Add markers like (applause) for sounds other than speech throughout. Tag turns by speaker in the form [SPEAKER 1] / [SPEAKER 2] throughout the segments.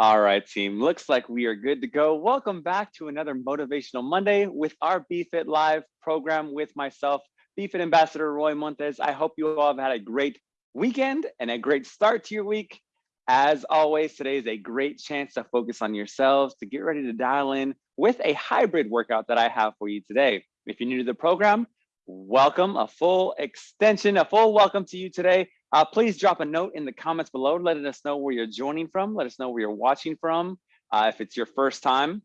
[SPEAKER 1] All right, team. Looks like we are good to go. Welcome back to another Motivational Monday with our BFit Live program with myself, BFit Ambassador Roy Montes. I hope you all have had a great weekend and a great start to your week. As always, today is a great chance to focus on yourselves, to get ready to dial in with a hybrid workout that I have for you today. If you're new to the program, welcome, a full extension, a full welcome to you today. Uh, please drop a note in the comments below, letting us know where you're joining from. Let us know where you're watching from. Uh, if it's your first time,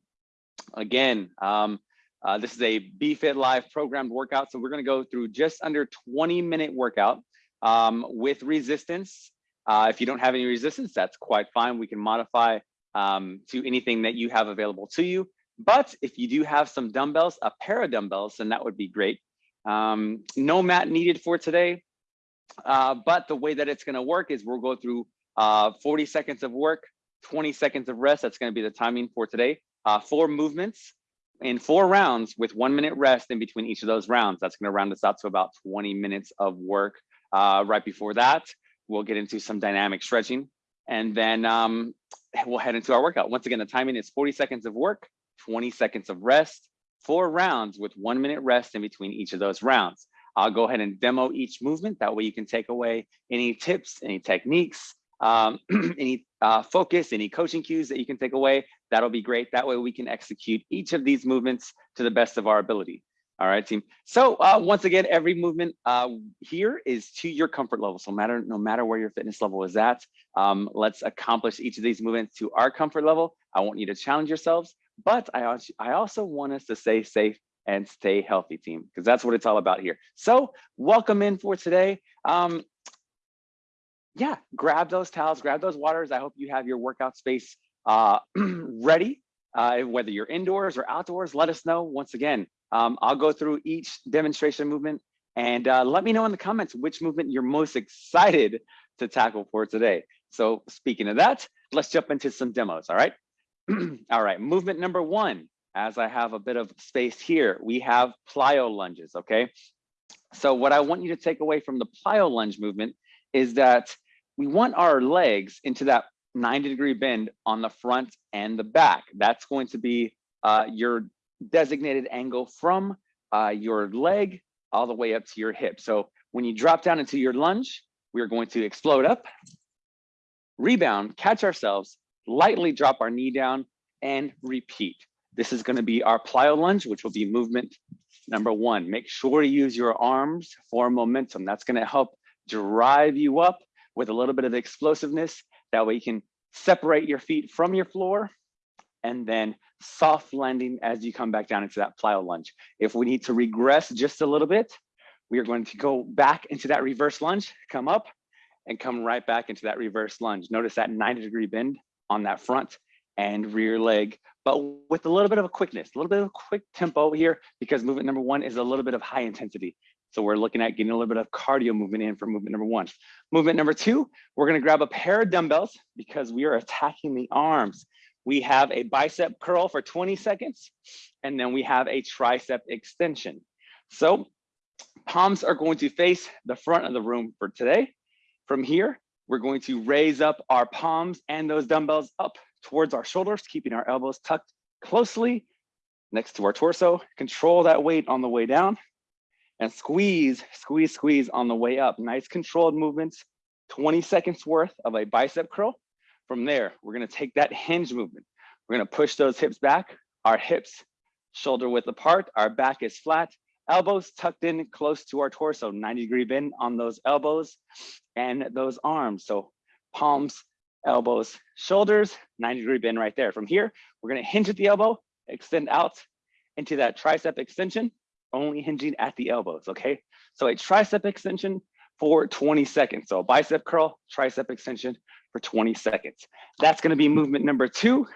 [SPEAKER 1] again, um, uh, this is a BFit Live programmed workout. So we're gonna go through just under 20 minute workout um, with resistance. Uh, if you don't have any resistance, that's quite fine. We can modify um, to anything that you have available to you. But if you do have some dumbbells, a pair of dumbbells, then that would be great. Um, no mat needed for today. Uh, but the way that it's going to work is we'll go through uh, 40 seconds of work, 20 seconds of rest. That's going to be the timing for today. Uh, four movements in four rounds with one minute rest in between each of those rounds. That's going to round us out to about 20 minutes of work. Uh, right before that, we'll get into some dynamic stretching and then um, we'll head into our workout. Once again, the timing is 40 seconds of work, 20 seconds of rest, four rounds with one minute rest in between each of those rounds. I'll go ahead and demo each movement. That way you can take away any tips, any techniques, um, (clears throat) any uh, focus, any coaching cues that you can take away. That'll be great. That way we can execute each of these movements to the best of our ability. All right, team. So uh, once again, every movement uh, here is to your comfort level. So matter no matter where your fitness level is at, um, let's accomplish each of these movements to our comfort level. I want you to challenge yourselves, but I, I also want us to stay safe and stay healthy team because that's what it's all about here. So welcome in for today. Um, yeah, grab those towels, grab those waters. I hope you have your workout space uh, (clears throat) ready, uh, whether you're indoors or outdoors, let us know. Once again, um, I'll go through each demonstration movement and uh, let me know in the comments which movement you're most excited to tackle for today. So speaking of that, let's jump into some demos, all right? (clears throat) all right, movement number one, as I have a bit of space here, we have plyo lunges, okay? So what I want you to take away from the plyo lunge movement is that we want our legs into that 90 degree bend on the front and the back. That's going to be uh, your designated angle from uh, your leg all the way up to your hip. So when you drop down into your lunge, we're going to explode up, rebound, catch ourselves, lightly drop our knee down and repeat. This is gonna be our plyo lunge, which will be movement number one. Make sure to use your arms for momentum. That's gonna help drive you up with a little bit of explosiveness. That way you can separate your feet from your floor and then soft landing as you come back down into that plyo lunge. If we need to regress just a little bit, we are going to go back into that reverse lunge, come up and come right back into that reverse lunge. Notice that 90 degree bend on that front and rear leg, but with a little bit of a quickness, a little bit of a quick tempo here, because movement number one is a little bit of high intensity. So we're looking at getting a little bit of cardio movement in for movement number one. Movement number two, we're gonna grab a pair of dumbbells because we are attacking the arms. We have a bicep curl for 20 seconds, and then we have a tricep extension. So palms are going to face the front of the room for today. From here, we're going to raise up our palms and those dumbbells up towards our shoulders, keeping our elbows tucked closely next to our torso. Control that weight on the way down and squeeze, squeeze, squeeze on the way up. Nice controlled movements, 20 seconds worth of a bicep curl. From there, we're gonna take that hinge movement. We're gonna push those hips back, our hips shoulder width apart, our back is flat, elbows tucked in close to our torso, 90 degree bend on those elbows and those arms. So palms elbows, shoulders, 90 degree bend right there. From here, we're gonna hinge at the elbow, extend out into that tricep extension, only hinging at the elbows, okay? So a tricep extension for 20 seconds. So a bicep curl, tricep extension for 20 seconds. That's gonna be movement number two.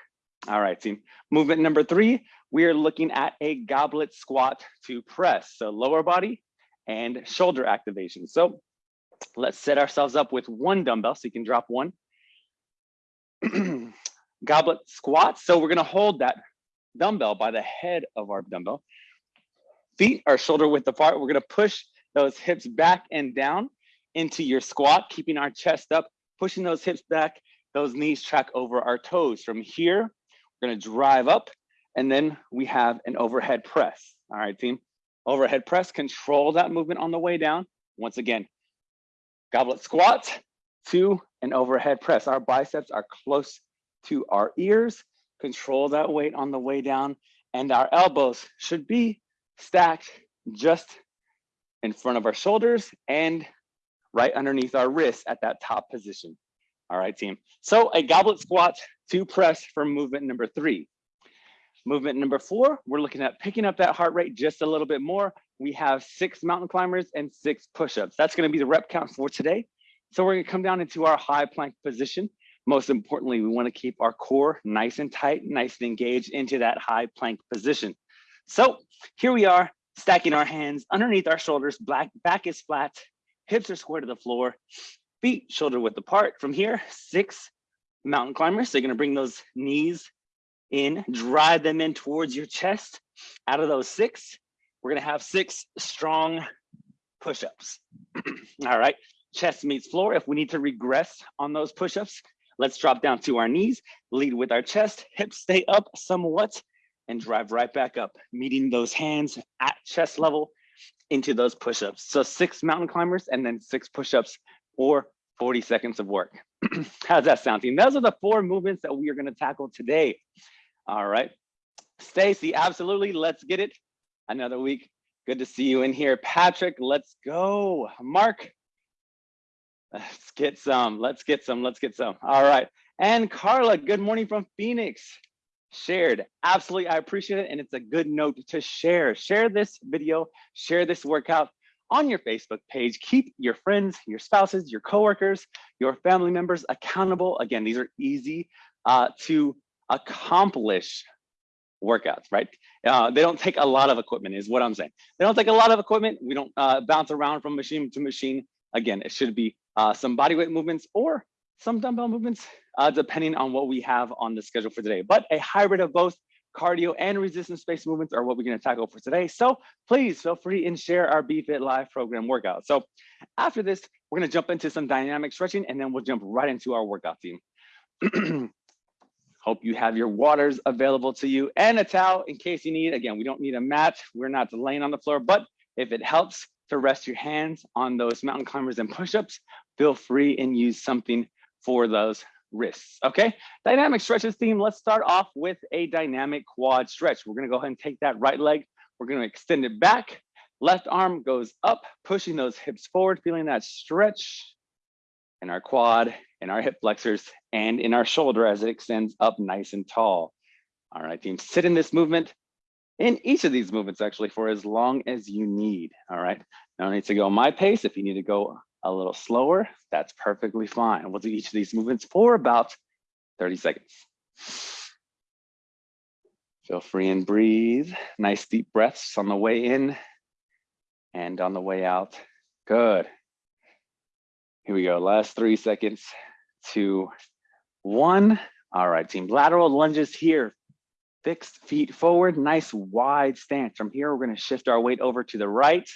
[SPEAKER 1] All right, team. Movement number three, we are looking at a goblet squat to press. So lower body and shoulder activation. So let's set ourselves up with one dumbbell so you can drop one (clears throat) goblet squat. So we're gonna hold that dumbbell by the head of our dumbbell. Feet are shoulder width apart. We're gonna push those hips back and down into your squat, keeping our chest up, pushing those hips back, those knees track over our toes. From here, we're gonna drive up and then we have an overhead press. All right, team. Overhead press, control that movement on the way down. Once again, goblet squat to an overhead press. Our biceps are close to our ears. Control that weight on the way down and our elbows should be stacked just in front of our shoulders and right underneath our wrists at that top position. All right, team. So a goblet squat to press for movement number three. Movement number four, we're looking at picking up that heart rate just a little bit more. We have six mountain climbers and six push-ups. That's gonna be the rep count for today. So we're gonna come down into our high plank position. Most importantly, we wanna keep our core nice and tight, nice and engaged into that high plank position. So here we are, stacking our hands underneath our shoulders, back, back is flat, hips are square to the floor, feet shoulder width apart. From here, six mountain climbers. So you're gonna bring those knees in, drive them in towards your chest. Out of those six, we're gonna have six strong push-ups. (clears throat) All right, chest meets floor. If we need to regress on those push-ups, let's drop down to our knees, lead with our chest, hips stay up somewhat, and drive right back up, meeting those hands at chest level into those push-ups. So six mountain climbers and then six push-ups or 40 seconds of work. (clears throat) How's that sounding? Those are the four movements that we are gonna tackle today. All right, Stacy, absolutely, let's get it. Another week, good to see you in here. Patrick, let's go. Mark, let's get some, let's get some, let's get some. All right, and Carla, good morning from Phoenix shared. Absolutely, I appreciate it. And it's a good note to share. Share this video, share this workout on your Facebook page. Keep your friends, your spouses, your coworkers, your family members accountable. Again, these are easy uh, to accomplish workouts, right? Uh, they don't take a lot of equipment is what I'm saying. They don't take a lot of equipment. We don't uh, bounce around from machine to machine. Again, it should be uh, some bodyweight movements or some dumbbell movements, uh, depending on what we have on the schedule for today. But a hybrid of both cardio and resistance-based movements are what we're gonna tackle for today. So please feel free and share our BFit Live program workout. So after this, we're gonna jump into some dynamic stretching and then we'll jump right into our workout team. (clears throat) Hope you have your waters available to you and a towel in case you need. Again, we don't need a mat. We're not laying on the floor, but if it helps to rest your hands on those mountain climbers and push-ups, feel free and use something for those wrists, okay? Dynamic stretches theme, let's start off with a dynamic quad stretch. We're gonna go ahead and take that right leg, we're gonna extend it back, left arm goes up, pushing those hips forward, feeling that stretch in our quad, in our hip flexors, and in our shoulder as it extends up nice and tall. All right, team, sit in this movement, in each of these movements actually for as long as you need, all right? No need to go my pace. If you need to go a little slower, that's perfectly fine. We'll do each of these movements for about 30 seconds. Feel free and breathe. Nice deep breaths on the way in and on the way out. Good. Here we go. Last three seconds, two, one. All right, team. Lateral lunges here. Fixed feet forward, nice wide stance. From here, we're going to shift our weight over to the right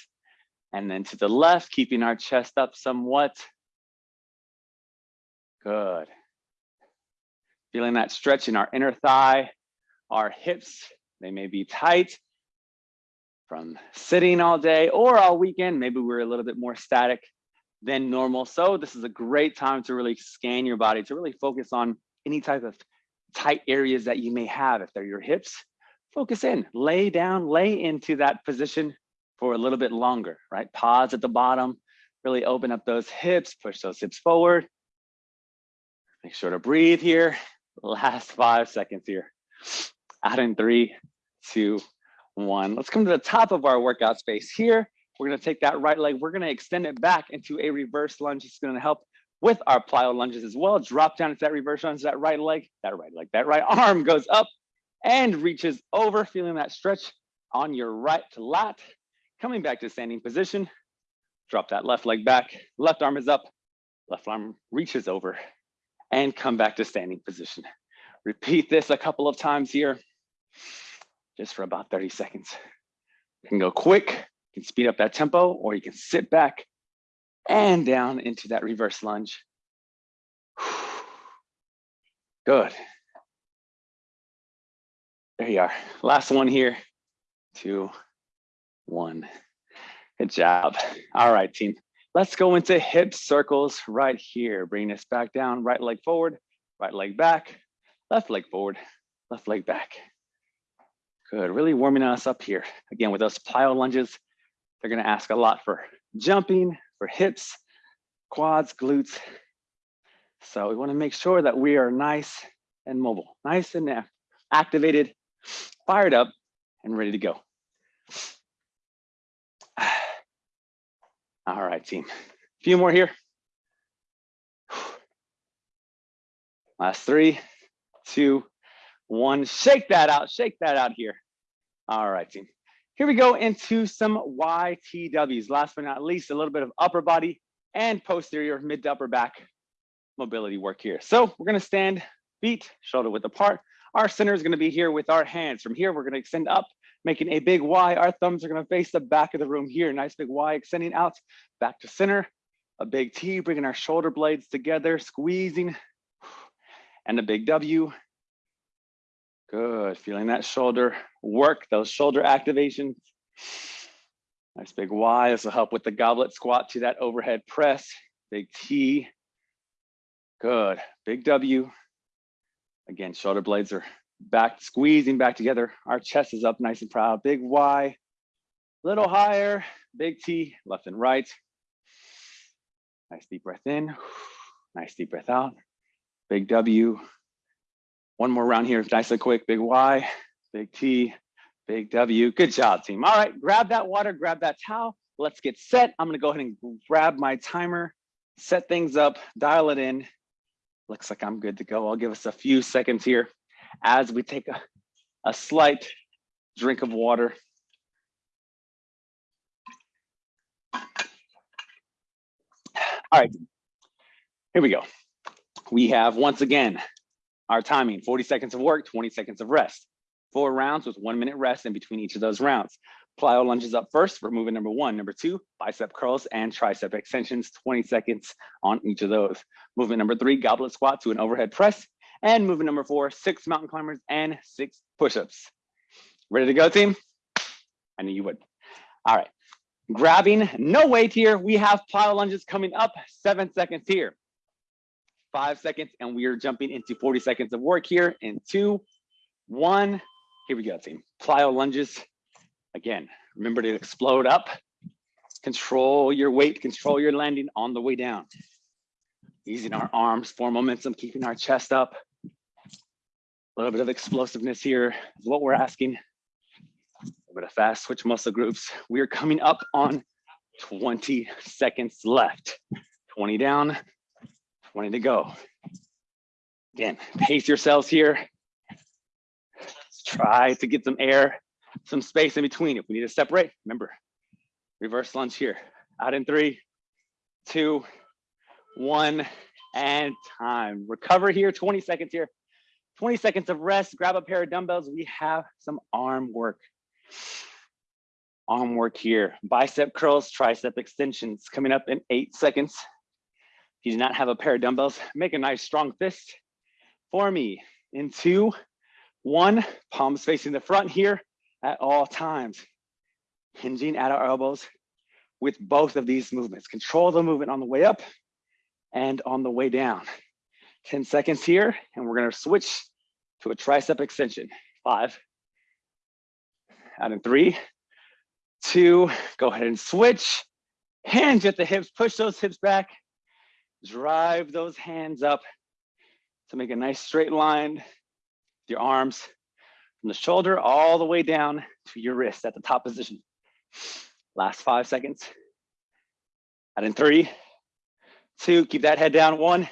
[SPEAKER 1] and then to the left, keeping our chest up somewhat. Good. Feeling that stretch in our inner thigh, our hips, they may be tight from sitting all day or all weekend. Maybe we're a little bit more static than normal. So this is a great time to really scan your body, to really focus on any type of tight areas that you may have. If they're your hips, focus in, lay down, lay into that position for a little bit longer, right? Pause at the bottom, really open up those hips, push those hips forward. Make sure to breathe here. Last five seconds here. Out in three, two, one. Let's come to the top of our workout space here. We're gonna take that right leg, we're gonna extend it back into a reverse lunge. It's gonna help with our plyo lunges as well. Drop down into that reverse lunge, that right leg, that right leg, that right arm goes up and reaches over, feeling that stretch on your right lat. Coming back to standing position, drop that left leg back, left arm is up, left arm reaches over and come back to standing position. Repeat this a couple of times here, just for about 30 seconds. You can go quick, you can speed up that tempo, or you can sit back and down into that reverse lunge. (sighs) Good. There you are. Last one here. Two, one. Good job. All right, team. Let's go into hip circles right here. Bring this back down, right leg forward, right leg back, left leg forward, left leg back. Good, really warming us up here. Again, with those plyo lunges, they're gonna ask a lot for jumping, for hips, quads, glutes. So we wanna make sure that we are nice and mobile, nice and activated, fired up, and ready to go. All right, team. A few more here. Last three, two, one. Shake that out, shake that out here. All right, team. Here we go into some YTWs. Last but not least, a little bit of upper body and posterior mid to upper back mobility work here. So we're gonna stand feet shoulder width apart. Our center is gonna be here with our hands. From here, we're gonna extend up making a big Y. Our thumbs are gonna face the back of the room here. Nice big Y extending out back to center. A big T, bringing our shoulder blades together, squeezing. And a big W. Good, feeling that shoulder work, those shoulder activations. Nice big Y, this will help with the goblet squat to that overhead press. Big T, good, big W. Again, shoulder blades are back, squeezing back together. Our chest is up nice and proud. Big Y, little higher, big T, left and right. Nice deep breath in, (sighs) nice deep breath out. Big W. One more round here, nice and quick. Big Y, big T, big W. Good job, team. All right, grab that water, grab that towel. Let's get set. I'm gonna go ahead and grab my timer, set things up, dial it in. Looks like I'm good to go. I'll give us a few seconds here as we take a, a slight drink of water. All right, here we go. We have once again our timing 40 seconds of work, 20 seconds of rest. Four rounds with one minute rest in between each of those rounds. Plyo lunges up first for movement number one. Number two, bicep curls and tricep extensions, 20 seconds on each of those. Movement number three, goblet squat to an overhead press. And movement number four, six mountain climbers and six push-ups. Ready to go, team? I knew you would. All right, grabbing, no weight here. We have plyo lunges coming up, seven seconds here. Five seconds, and we are jumping into 40 seconds of work here in two, one. Here we go, team. Plyo lunges. Again, remember to explode up. Control your weight, control your landing on the way down. Using our arms for momentum, keeping our chest up. Little bit of explosiveness here is what we're asking. A little bit of fast switch muscle groups. We are coming up on 20 seconds left. 20 down, 20 to go. Again, pace yourselves here. Let's try to get some air, some space in between. If we need to separate, remember, reverse lunge here. Out in three, two, one, and time. Recover here, 20 seconds here. 20 seconds of rest, grab a pair of dumbbells. We have some arm work. Arm work here. Bicep curls, tricep extensions coming up in eight seconds. If you do not have a pair of dumbbells, make a nice strong fist for me in two, one, palms facing the front here at all times. Hinging at our elbows with both of these movements. Control the movement on the way up and on the way down. 10 seconds here, and we're gonna switch to a tricep extension. Five, out in three, two, go ahead and switch. Hands at the hips, push those hips back. Drive those hands up to make a nice straight line with your arms from the shoulder all the way down to your wrist at the top position. Last five seconds. Out in three, two, keep that head down, one,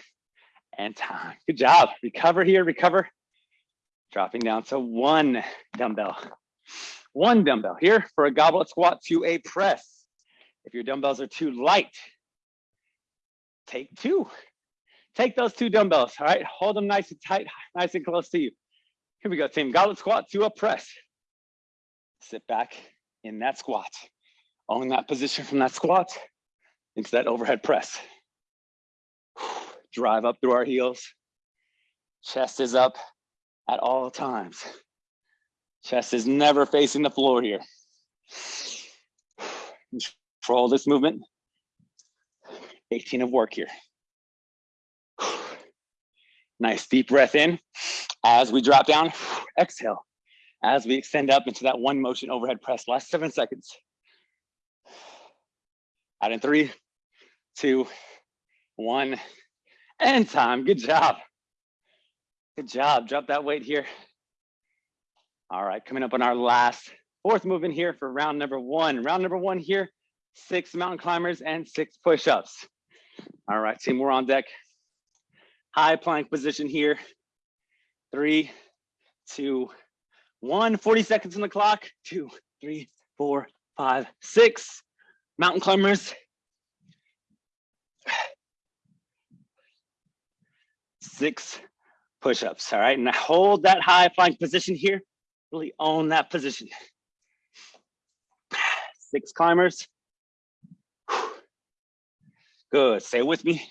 [SPEAKER 1] and time. Good job. Recover here, recover. Dropping down to one dumbbell. One dumbbell here for a goblet squat to a press. If your dumbbells are too light, take two. Take those two dumbbells, all right? Hold them nice and tight, nice and close to you. Here we go, team. Goblet squat to a press. Sit back in that squat. Own that position from that squat into that overhead press. Drive up through our heels. Chest is up at all times. Chest is never facing the floor here. Control this movement. 18 of work here. Nice deep breath in. As we drop down, exhale. As we extend up into that one motion overhead press, last seven seconds. Out in three, two, one, and time. Good job. Good job. Drop that weight here. All right, coming up on our last fourth movement here for round number one. Round number one here, six mountain climbers and six push-ups. All right, team, we're on deck. High plank position here. Three, two, one. 40 seconds on the clock. Two, three, four, five, six. Mountain climbers. Six push-ups, all right? And hold that high flying position here. Really own that position. Six climbers. Good, stay with me.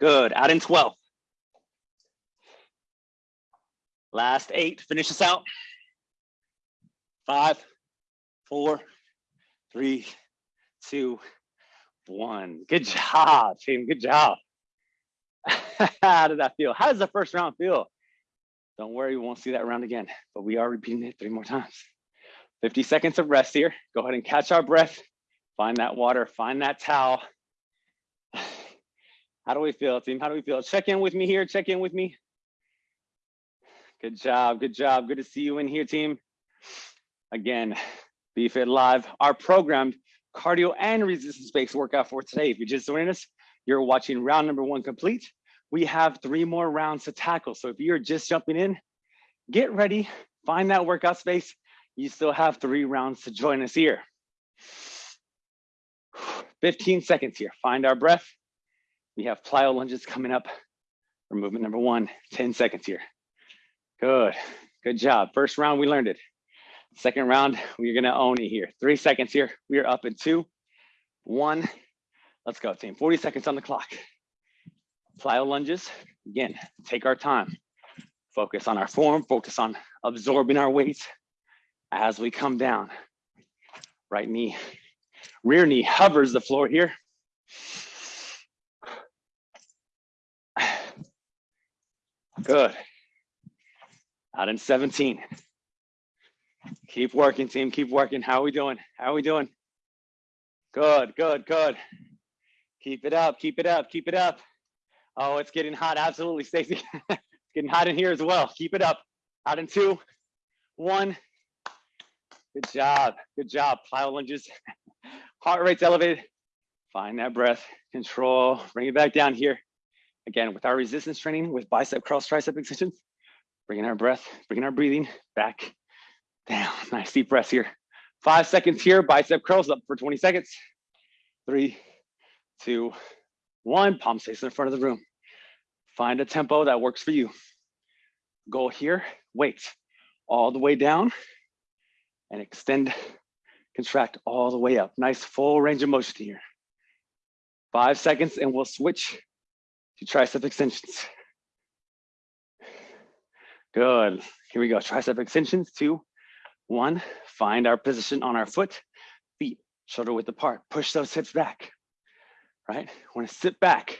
[SPEAKER 1] Good, out in 12. Last eight, finish this out. Five, four, three, two, one. Good job, team, good job. (laughs) How did that feel? How does the first round feel? Don't worry, we won't see that round again, but we are repeating it three more times. 50 seconds of rest here. Go ahead and catch our breath. Find that water, find that towel. (sighs) How do we feel, team? How do we feel? Check in with me here. Check in with me. Good job. Good job. Good to see you in here, team. Again, BFit Live, our programmed cardio and resistance-based workout for today. If you're just joining us, you're watching round number one complete. We have three more rounds to tackle. So if you're just jumping in, get ready, find that workout space. You still have three rounds to join us here. 15 seconds here, find our breath. We have plyo lunges coming up for movement number one, 10 seconds here. Good, good job. First round, we learned it. Second round, we're gonna own it here. Three seconds here. We are up in two, one. Let's go, team. 40 seconds on the clock. Plyo lunges. Again, take our time. Focus on our form, focus on absorbing our weight as we come down. Right knee, rear knee hovers the floor here. (sighs) Good. Out in 17. Keep working, team. Keep working. How are we doing? How are we doing? Good, good, good. Keep it up. Keep it up. Keep it up. Oh, it's getting hot. Absolutely, Stacy. (laughs) it's getting hot in here as well. Keep it up. Out in two, one. Good job. Good job. Plyo lunges. (laughs) Heart rate's elevated. Find that breath. Control. Bring it back down here. Again, with our resistance training, with bicep cross tricep extensions, bringing our breath, bringing our breathing back down. (laughs) Nice deep breath here. Five seconds here, bicep curls up for 20 seconds. Three, two, one. Palm face in front of the room. Find a tempo that works for you. Go here, wait all the way down and extend, contract all the way up. Nice full range of motion here. Five seconds and we'll switch to tricep extensions. Good. Here we go. Tricep extensions. Two, one. Find our position on our foot, feet shoulder width apart. Push those hips back. Right. Want to sit back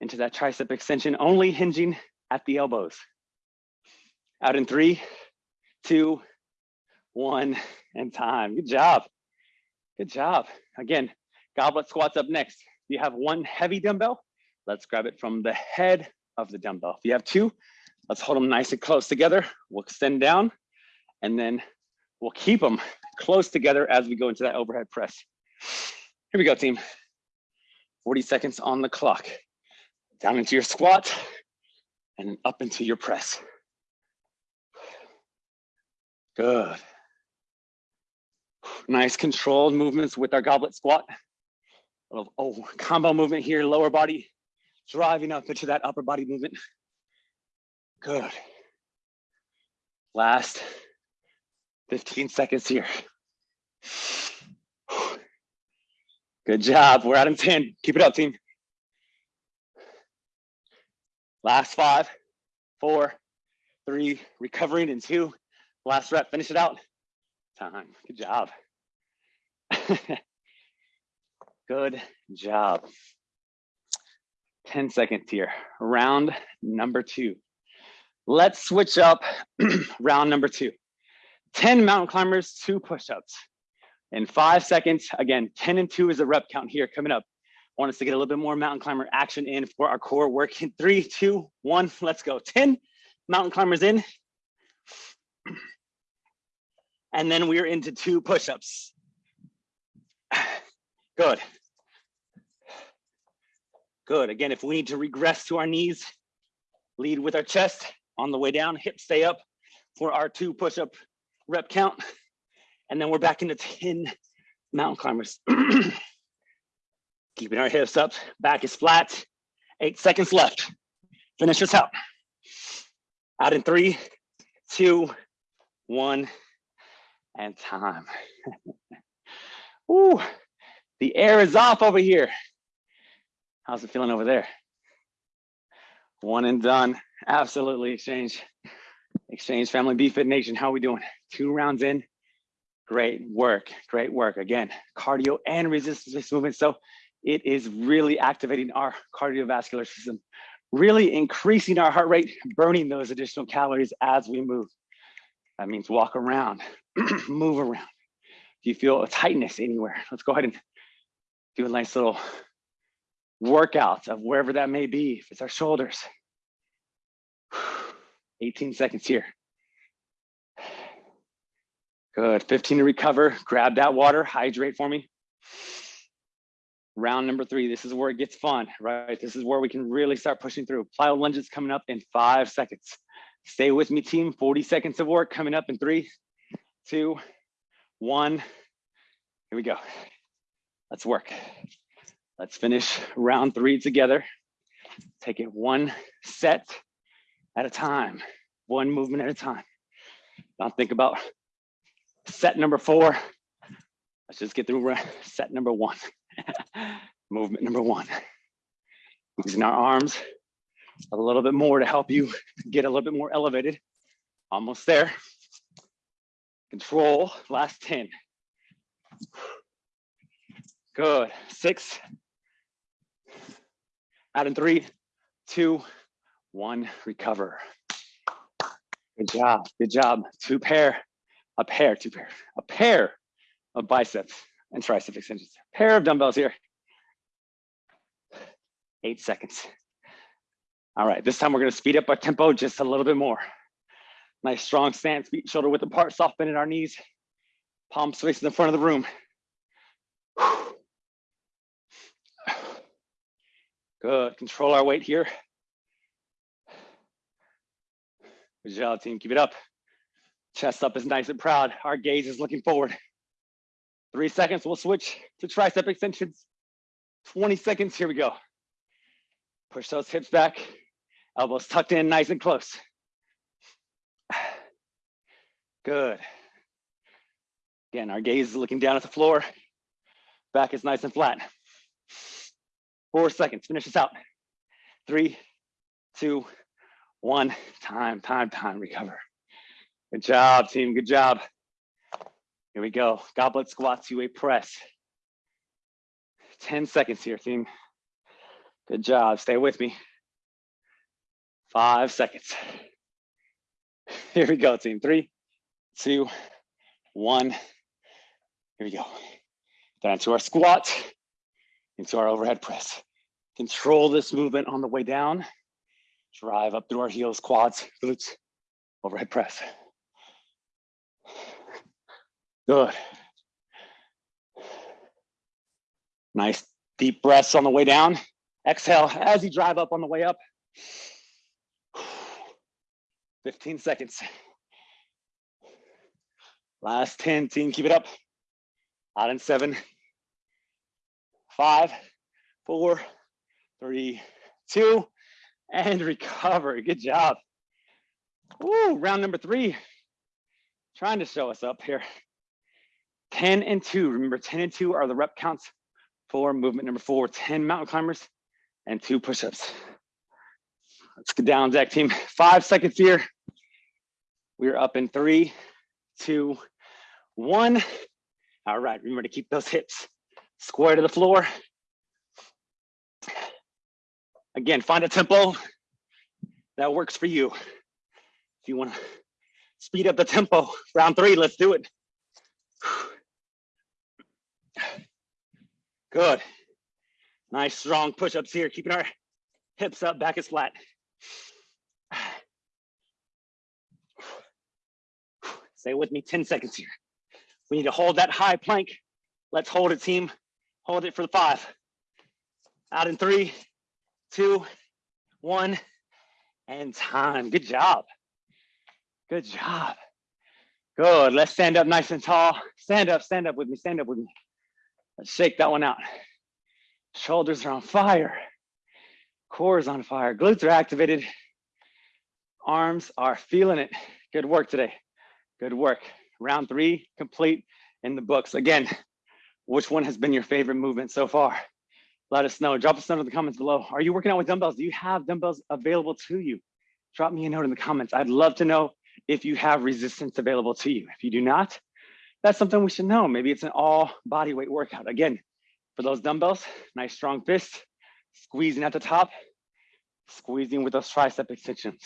[SPEAKER 1] into that tricep extension, only hinging at the elbows. Out in three, two, one, and time. Good job. Good job. Again, goblet squats up next. If You have one heavy dumbbell Let's grab it from the head of the dumbbell. If you have two, let's hold them nice and close together. We'll extend down and then we'll keep them close together as we go into that overhead press. Here we go, team. 40 seconds on the clock. Down into your squat and up into your press. Good. Nice controlled movements with our goblet squat. Little oh, combo movement here, lower body driving up into that upper body movement. Good. Last 15 seconds here. Good job. We're at in 10. Keep it up, team. Last five, four, three, recovering in two. Last rep, finish it out. Time, good job. (laughs) good job. 10 seconds here, round number two. Let's switch up (clears throat) round number two. 10 mountain climbers, two push-ups. In five seconds, again, 10 and two is a rep count here coming up. Want us to get a little bit more mountain climber action in for our core work. In three, two, one, let's go. 10 mountain climbers in. And then we're into two push-ups. Good. Good. Again, if we need to regress to our knees, lead with our chest on the way down, hips stay up for our two push-up rep count. (laughs) And then we're back into 10 mountain climbers. (clears throat) Keeping our hips up, back is flat. Eight seconds left. Finish this out. Out in three, two, one, and time. (laughs) Ooh, the air is off over here. How's it feeling over there? One and done. Absolutely exchange. Exchange family BFit Nation. How are we doing? Two rounds in. Great work. Great work. Again, cardio and resistance movement. So it is really activating our cardiovascular system, really increasing our heart rate, burning those additional calories as we move. That means walk around, (clears throat) move around. Do you feel a tightness anywhere? Let's go ahead and do a nice little workout of wherever that may be. If it's our shoulders, 18 seconds here. Good, 15 to recover. Grab that water, hydrate for me. Round number three, this is where it gets fun, right? This is where we can really start pushing through. Plyo lunges coming up in five seconds. Stay with me, team. 40 seconds of work coming up in three, two, one. Here we go. Let's work. Let's finish round three together. Take it one set at a time, one movement at a time. Don't think about set number four. Let's just get through set number one. (laughs) movement number one. Using our arms a little bit more to help you get a little bit more elevated. Almost there. Control, last 10. Good, six, out three, two, one, recover. Good job, good job. Two pair, a pair, two pair, a pair of biceps and tricep extensions. Pair of dumbbells here. Eight seconds. All right, this time we're gonna speed up our tempo just a little bit more. Nice strong stance, feet shoulder width apart, soft bend in our knees. Palms facing the front of the room. Good, control our weight here. Good team, keep it up. Chest up is nice and proud. Our gaze is looking forward. Three seconds, we'll switch to tricep extensions. 20 seconds, here we go. Push those hips back, elbows tucked in nice and close. Good. Again, our gaze is looking down at the floor. Back is nice and flat. Four seconds, finish this out. Three, two, one, time, time, time, recover. Good job, team, good job. Here we go, goblet squats, UA press. 10 seconds here, team. Good job, stay with me. Five seconds. Here we go, team. Three, two, one. Here we go. Down to our squat, into our overhead press. Control this movement on the way down. Drive up through our heels, quads, glutes, overhead press. Good. Nice deep breaths on the way down. Exhale as you drive up on the way up. 15 seconds. Last 10, team, keep it up. Out in seven, five, four, three, two, and (laughs) recover. Good job. Woo, round number three. Trying to show us up here. 10 and two. Remember, 10 and two are the rep counts for movement number four. 10 mountain climbers and two push-ups. Let's get down deck team. Five seconds here. We're up in three, two, one. All right, remember to keep those hips square to the floor. Again, find a tempo that works for you. If you want to speed up the tempo, round three, let's do it. Good. Nice strong push-ups here, keeping our hips up, back is flat. Stay with me 10 seconds here. We need to hold that high plank. Let's hold it, team. Hold it for the five. Out in three, two, one, and time. Good job. Good job. Good. Let's stand up nice and tall. Stand up, stand up with me, stand up with me. Let's shake that one out. Shoulders are on fire. Core is on fire. Glutes are activated. Arms are feeling it. Good work today. Good work. Round three complete in the books. Again, which one has been your favorite movement so far? Let us know. Drop us a note in the comments below. Are you working out with dumbbells? Do you have dumbbells available to you? Drop me a note in the comments. I'd love to know if you have resistance available to you. If you do not, that's something we should know. Maybe it's an all body weight workout. Again, for those dumbbells, nice strong fists, squeezing at the top, squeezing with those tricep extensions.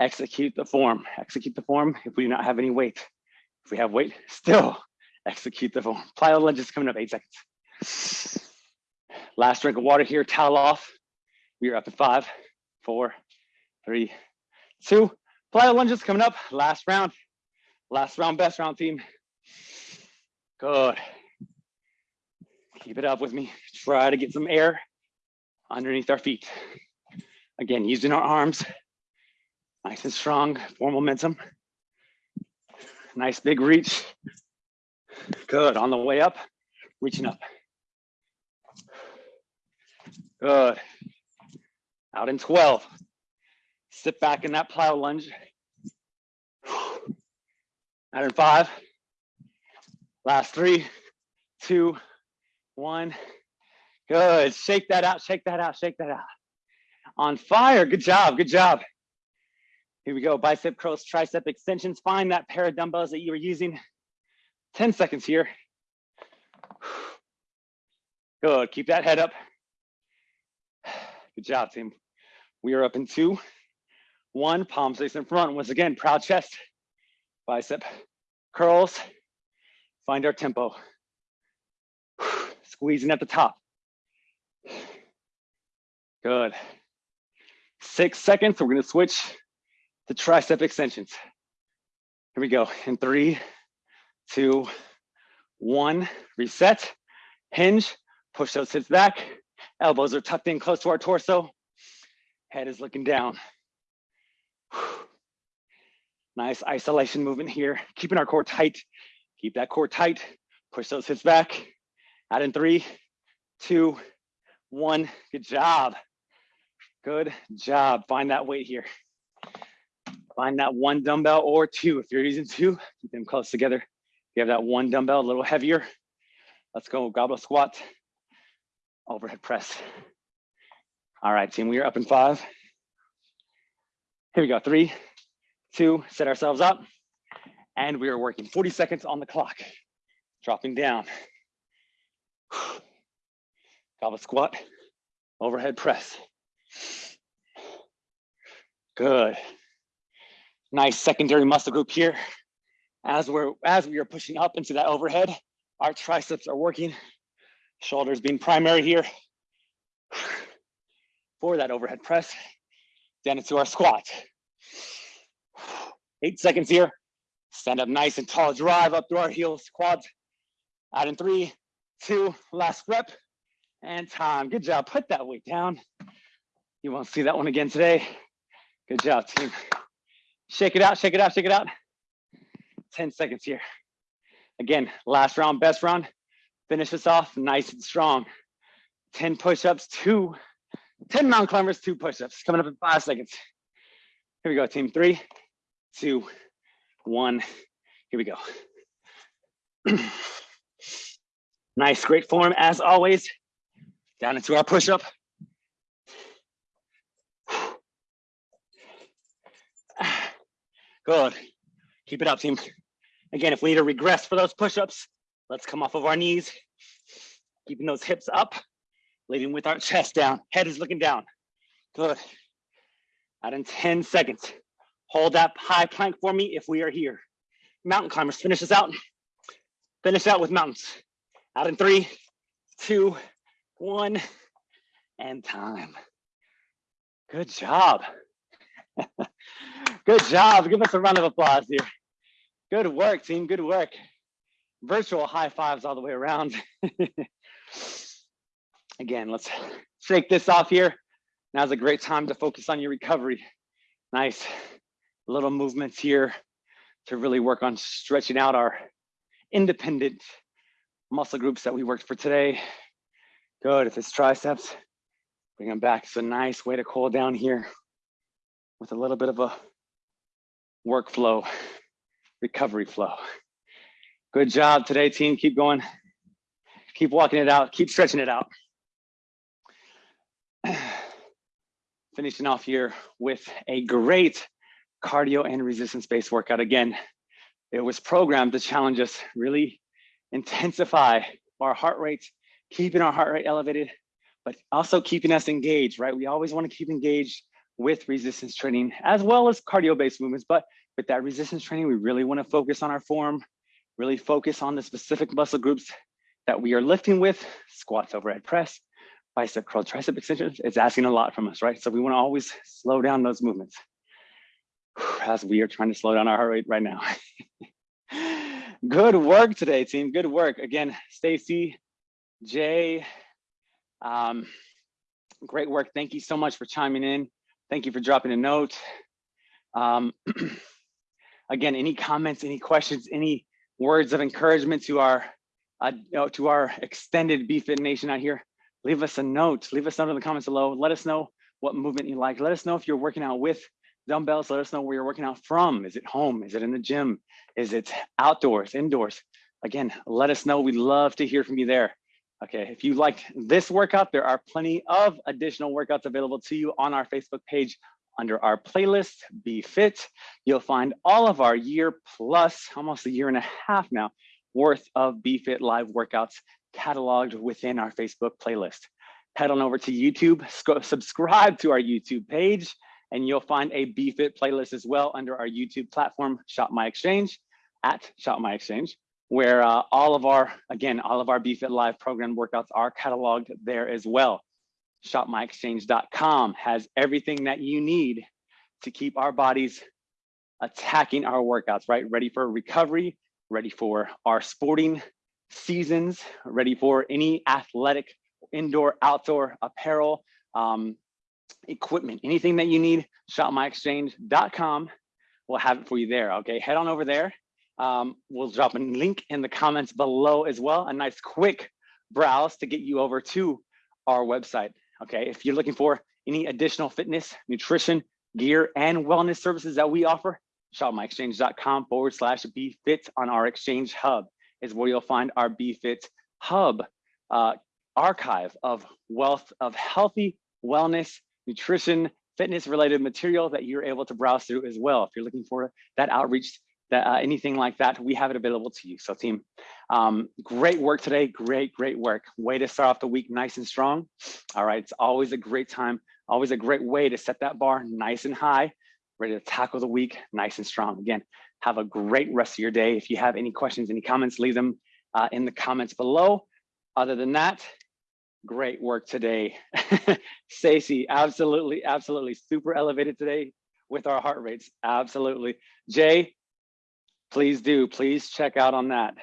[SPEAKER 1] Execute the form, execute the form if we do not have any weight. If we have weight, still execute the form. Plyo lunges coming up eight seconds. Last drink of water here, towel off. We are up at five, four, three, two. Plyo lunges coming up, last round. Last round, best round team. Good. Keep it up with me. Try to get some air underneath our feet. Again, using our arms, nice and strong, for momentum. Nice big reach. Good, on the way up, reaching up. Good. Out in 12. Sit back in that plyo lunge. Out in five. Last three, two, one. Good. Shake that out, shake that out, shake that out. On fire. Good job. Good job. Here we go. Bicep curls, tricep extensions. Find that pair of dumbbells that you were using. 10 seconds here. Good. Keep that head up. Good job, team. We are up in two, one, palms face in front. Once again, proud chest, bicep curls. Find our tempo. (sighs) Squeezing at the top. Good. Six seconds, we're gonna switch to tricep extensions. Here we go, in three, two, one, reset, hinge, push those hips back, elbows are tucked in close to our torso, head is looking down. Nice isolation movement here, keeping our core tight, keep that core tight, push those hips back, out in three, two, one, good job. Good job, find that weight here. Find that one dumbbell or two. If you're using two, keep them close together. If you have that one dumbbell a little heavier, let's go goblet squat, overhead press. All right, team, we are up in five. Here we go, three, two, set ourselves up. And we are working 40 seconds on the clock. Dropping down. (sighs) Goblet squat, overhead press. Good. Nice secondary muscle group here. As we're as we are pushing up into that overhead, our triceps are working. Shoulders being primary here. For that overhead press, down into our squat. Eight seconds here. Stand up nice and tall, drive up through our heels, quads. Out in three, two, last rep, and time. Good job, put that weight down. You won't see that one again today. Good job, team. Shake it out, shake it out, shake it out. 10 seconds here. Again, last round, best round. Finish this off nice and strong. 10 push-ups, two, 10 mountain climbers, two push-ups. Coming up in five seconds. Here we go, team. Three, two, one. Here we go. (clears throat) nice, great form as always. Down into our push-up. (sighs)
[SPEAKER 2] Good. Keep it up, team. Again, if we need to regress for those push-ups, let's come off of our knees, keeping those hips up, leading with our chest down. Head is looking down. Good. Out in 10 seconds. Hold that high plank for me if we are here. Mountain climbers, finish this out. Finish out with mountains. Out in three, two, one, and time. Good job. (laughs) Good job. Give us a round of applause here. Good work, team. Good work. Virtual high fives all the way around. (laughs) Again, let's shake this off here. Now's a great time to focus on your recovery. Nice little movements here to really work on stretching out our independent muscle groups that we worked for today. Good, if it's triceps, bring them back. It's a nice way to cool down here with a little bit of a workflow, recovery flow. Good job today, team. Keep going. Keep walking it out. Keep stretching it out. (clears throat) Finishing off here with a great cardio and resistance-based workout. Again, it was programmed to challenge us, really intensify our heart rates, keeping our heart rate elevated, but also keeping us engaged, right? We always want to keep engaged with resistance training as well as cardio-based movements. But with that resistance training, we really want to focus on our form, really focus on the specific muscle groups that we are lifting with, squats, overhead press, bicep curl, tricep extensions. It's asking a lot from us, right? So we want to always slow down those movements (sighs) as we are trying to slow down our heart rate right now. (laughs) Good work today, team. Good work. Again, Stacy, Jay, um, great work. Thank you so much for chiming in. Thank you for dropping a note. Um, (clears throat) again, any comments, any questions, any words of encouragement to our uh, you know, to our extended BFit Nation out here, leave us a note. Leave us a note in the comments below. Let us know what movement you like. Let us know if you're working out with dumbbells. Let us know where you're working out from. Is it home? Is it in the gym? Is it outdoors, indoors? Again, let us know. We'd love to hear from you there. Okay, if you liked this workout, there are plenty of additional workouts available to you on our Facebook page under our playlist, BFit. You'll find all of our year plus, almost a year and a half now, worth of BFit live workouts cataloged within our Facebook playlist. Head on over to YouTube, subscribe to our YouTube page, and you'll find a BFit playlist as well under our YouTube platform, Shop My Exchange, at Shop My Exchange where uh, all of our, again, all of our BFit Live program workouts are cataloged there as well. ShopMyExchange.com has everything that you need to keep our bodies attacking our workouts, right? Ready for recovery, ready for our sporting seasons, ready for any athletic indoor, outdoor apparel, um, equipment, anything that you need, shopmyexchange.com will have it for you there. Okay, head on over there um, we'll drop a link in the comments below as well, a nice quick browse to get you over to our website. Okay, if you're looking for any additional fitness, nutrition, gear, and wellness services that we offer, shopmyexchange.com forward slash BFit on our exchange hub is where you'll find our BFit hub uh, archive of wealth of healthy wellness, nutrition, fitness related material that you're able to browse through as well. If you're looking for that outreach that uh, anything like that, we have it available to you. So team, um, great work today. Great, great work. Way to start off the week nice and strong. All right, it's always a great time, always a great way to set that bar nice and high, ready to tackle the week nice and strong. Again, have a great rest of your day. If you have any questions, any comments, leave them uh, in the comments below. Other than that, great work today. (laughs) Stacy, absolutely, absolutely super elevated today with our heart rates. Absolutely. Jay, please do. Please check out on that.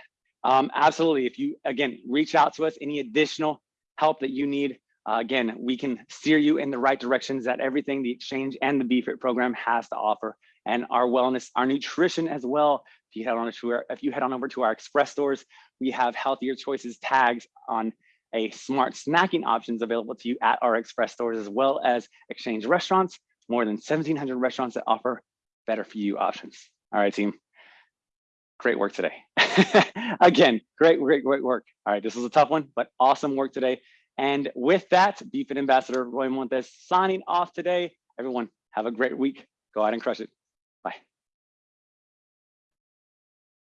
[SPEAKER 2] Um, absolutely. If you, again, reach out to us, any additional help that you need, uh, again, we can steer you in the right directions that everything the exchange and the BFIT program has to offer and our wellness, our nutrition as well. If you head on to our, if you head on over to our express stores, we have healthier choices tags on a smart snacking options available to you at our express stores as well as exchange restaurants, more than 1700 restaurants that offer better for you options. All right, team great work today. (laughs) Again, great, great, great work. All right, this was a tough one, but awesome work today. And with that, BFit Ambassador Roy Montes signing off today. Everyone, have a great week. Go out and crush it. Bye.